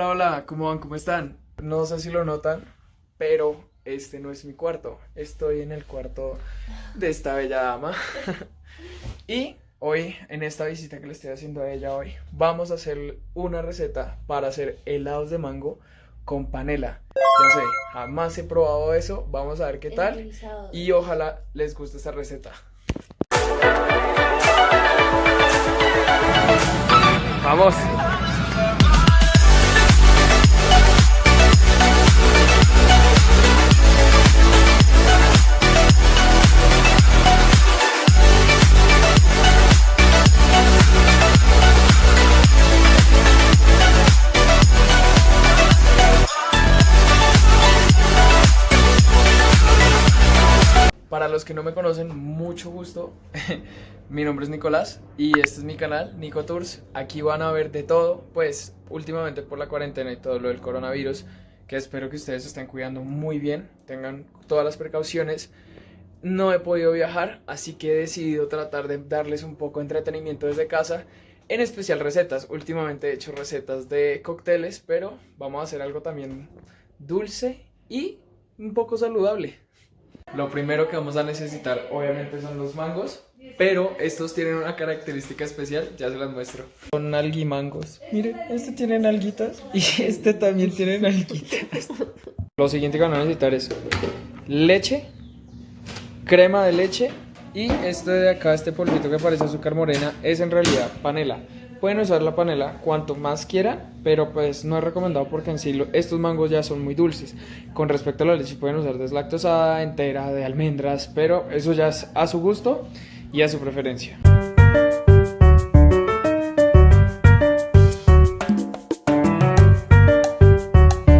Hola, hola, ¿cómo van? ¿Cómo están? No sé si lo notan, pero este no es mi cuarto. Estoy en el cuarto de esta bella dama. y hoy, en esta visita que le estoy haciendo a ella hoy, vamos a hacer una receta para hacer helados de mango con panela. Ya sé, jamás he probado eso. Vamos a ver qué tal. Y ojalá les guste esta receta. Vamos. Los que no me conocen, mucho gusto. mi nombre es Nicolás y este es mi canal, Nico Tours. Aquí van a ver de todo, pues últimamente por la cuarentena y todo lo del coronavirus, que espero que ustedes estén cuidando muy bien, tengan todas las precauciones. No he podido viajar, así que he decidido tratar de darles un poco de entretenimiento desde casa, en especial recetas. Últimamente he hecho recetas de cócteles, pero vamos a hacer algo también dulce y un poco saludable. Lo primero que vamos a necesitar obviamente son los mangos, pero estos tienen una característica especial, ya se las muestro. Son alguimangos. Miren, este tiene alguitas y este también tiene alguitas. Lo siguiente que van a necesitar es leche, crema de leche y este de acá, este polvito que parece azúcar morena, es en realidad panela. Pueden usar la panela cuanto más quieran, pero pues no es recomendado porque en sí estos mangos ya son muy dulces. Con respecto a la leche pueden usar deslactosada, entera, de almendras, pero eso ya es a su gusto y a su preferencia.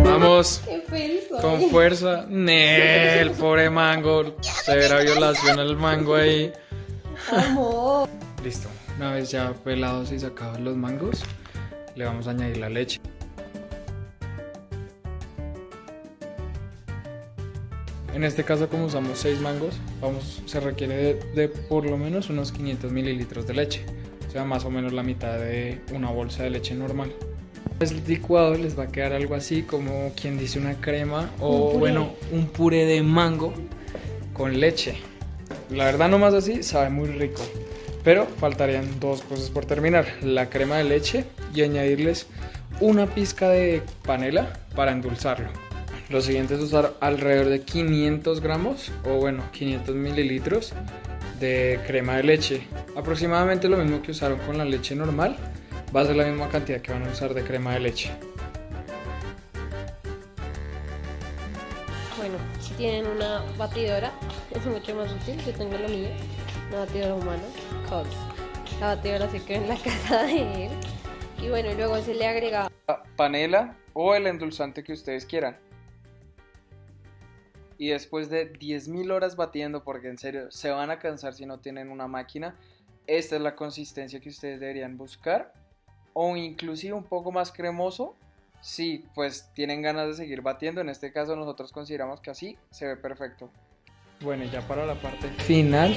Vamos. Con fuerza. el pobre mango. Severa violación al mango ahí. Listo. Una vez ya pelados y sacados los mangos, le vamos a añadir la leche. En este caso como usamos 6 mangos, vamos, se requiere de, por lo menos unos 500 mililitros de leche, o sea más o menos la mitad de una bolsa de leche normal. El licuado les va a quedar algo así como quien dice una crema o bueno un puré de mango con leche. La verdad nomás así sabe muy rico. Pero faltarían dos cosas por terminar, la crema de leche y añadirles una pizca de panela para endulzarlo. Lo siguiente es usar alrededor de 500 gramos o bueno 500 mililitros de crema de leche. Aproximadamente lo mismo que usaron con la leche normal, va a ser la misma cantidad que van a usar de crema de leche. Bueno, si tienen una batidora es mucho más útil, yo tengo la mía, una batidora humana. La batidora se quedó en la casa de él. Y bueno, luego se le agrega panela o el endulzante que ustedes quieran. Y después de 10.000 horas batiendo, porque en serio se van a cansar si no tienen una máquina, esta es la consistencia que ustedes deberían buscar. O inclusive un poco más cremoso, si pues tienen ganas de seguir batiendo. En este caso nosotros consideramos que así se ve perfecto. Bueno, ya para la parte final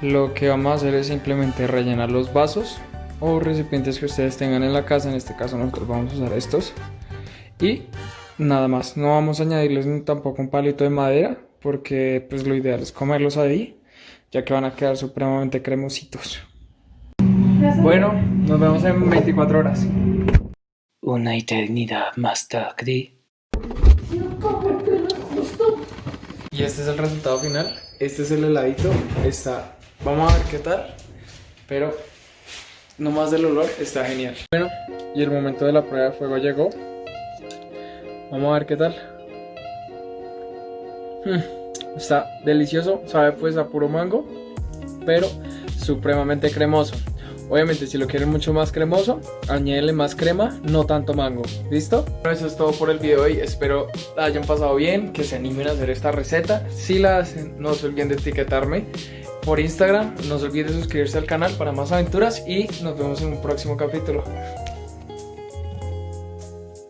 lo que vamos a hacer es simplemente rellenar los vasos o recipientes que ustedes tengan en la casa, en este caso nosotros vamos a usar estos. Y nada más, no vamos a añadirles tampoco un palito de madera porque pues lo ideal es comerlos ahí ya que van a quedar supremamente cremositos. Bueno, nos vemos en 24 horas. Una eternidad más tarde y este es el resultado final este es el heladito está Vamos a ver qué tal. Pero nomás del olor está genial. Bueno, y el momento de la prueba de fuego llegó. Vamos a ver qué tal. Hmm, está delicioso, sabe pues a puro mango, pero supremamente cremoso. Obviamente si lo quieren mucho más cremoso, añadenle más crema, no tanto mango. ¿Listo? Bueno, eso es todo por el video de hoy. Espero la hayan pasado bien, que se animen a hacer esta receta. Si la hacen, no se olviden de etiquetarme por Instagram. No se olviden de suscribirse al canal para más aventuras y nos vemos en un próximo capítulo.